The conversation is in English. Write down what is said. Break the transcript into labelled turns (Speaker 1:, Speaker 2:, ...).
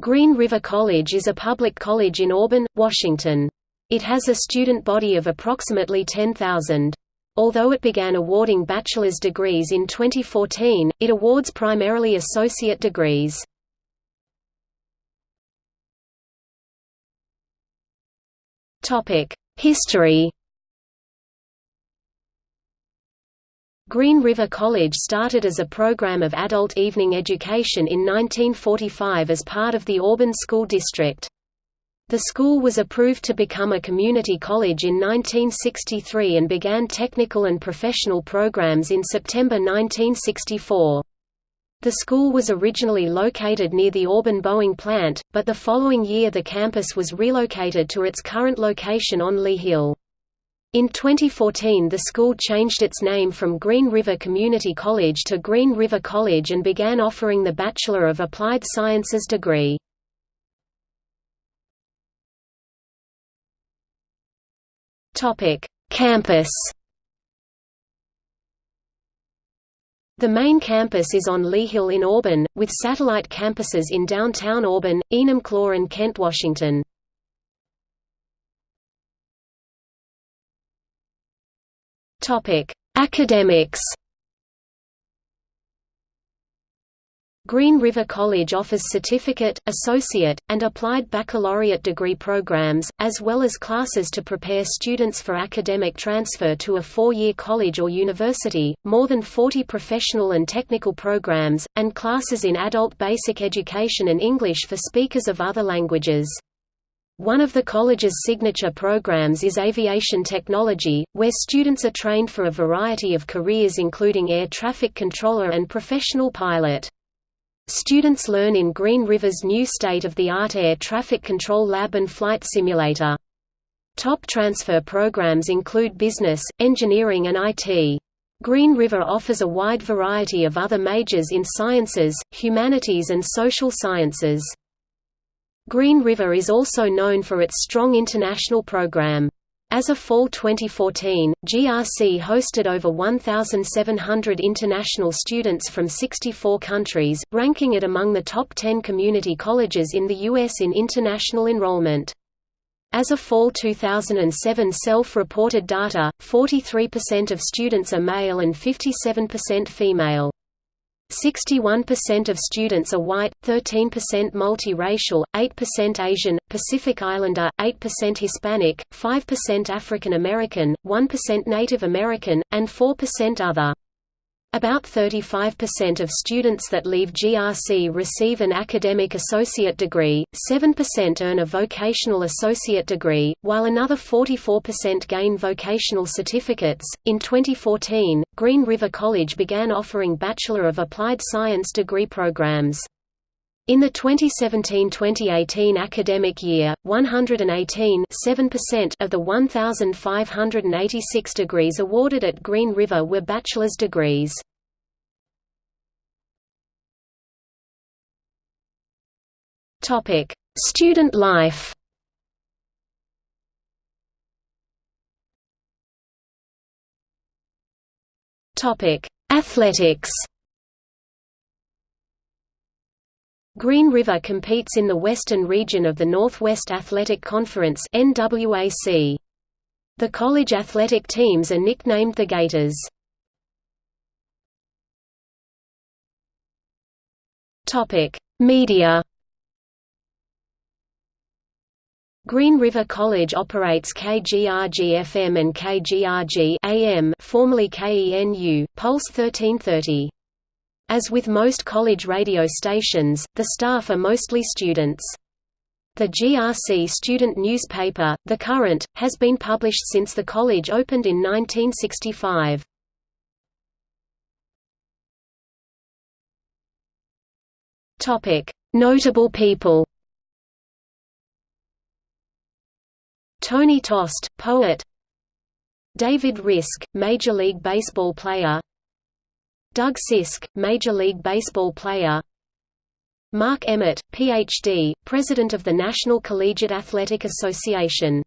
Speaker 1: Green River College is a public college in Auburn, Washington. It has a student body of approximately 10,000. Although it began awarding bachelor's degrees in 2014, it awards primarily associate degrees. History Green River College started as a program of adult evening education in 1945 as part of the Auburn School District. The school was approved to become a community college in 1963 and began technical and professional programs in September 1964. The school was originally located near the Auburn Boeing plant, but the following year the campus was relocated to its current location on Lea Hill. In 2014 the school changed its name from Green River Community College to Green River College and began offering the Bachelor of Applied Sciences degree. Campus The main campus is on Lea Hill in Auburn, with satellite campuses in downtown Auburn, Enumclaw and Kent, Washington. Topic: Academics. Green River College offers certificate, associate, and applied baccalaureate degree programs, as well as classes to prepare students for academic transfer to a four-year college or university, more than 40 professional and technical programs, and classes in adult basic education and English for speakers of other languages. One of the college's signature programs is aviation technology, where students are trained for a variety of careers including air traffic controller and professional pilot. Students learn in Green River's new state-of-the-art air traffic control lab and flight simulator. Top transfer programs include business, engineering and IT. Green River offers a wide variety of other majors in sciences, humanities and social sciences. Green River is also known for its strong international program. As of fall 2014, GRC hosted over 1,700 international students from 64 countries, ranking it among the top 10 community colleges in the U.S. in international enrollment. As of fall 2007 self-reported data, 43% of students are male and 57% female. 61% of students are white, 13% multiracial, 8% Asian, Pacific Islander, 8% Hispanic, 5% African American, 1% Native American, and 4% other. About 35% of students that leave GRC receive an academic associate degree, 7% earn a vocational associate degree, while another 44% gain vocational certificates. In 2014, Green River College began offering Bachelor of Applied Science degree programs. In the 2017–2018 academic year, 118 of the 1,586 degrees awarded at Green River were bachelor's degrees. Student life Athletics Green River competes in the Western region of the Northwest Athletic Conference NWAC. The college athletic teams are nicknamed the Gators. Topic: Media. Green River College operates KGRG-FM and KGRG-AM, formerly KENU, Pulse 1330. As with most college radio stations, the staff are mostly students. The GRC student newspaper, The Current, has been published since the college opened in 1965. Notable people Tony Tost, poet David Risk, Major League Baseball player Doug Sisk, Major League Baseball player Mark Emmert, Ph.D., President of the National Collegiate Athletic Association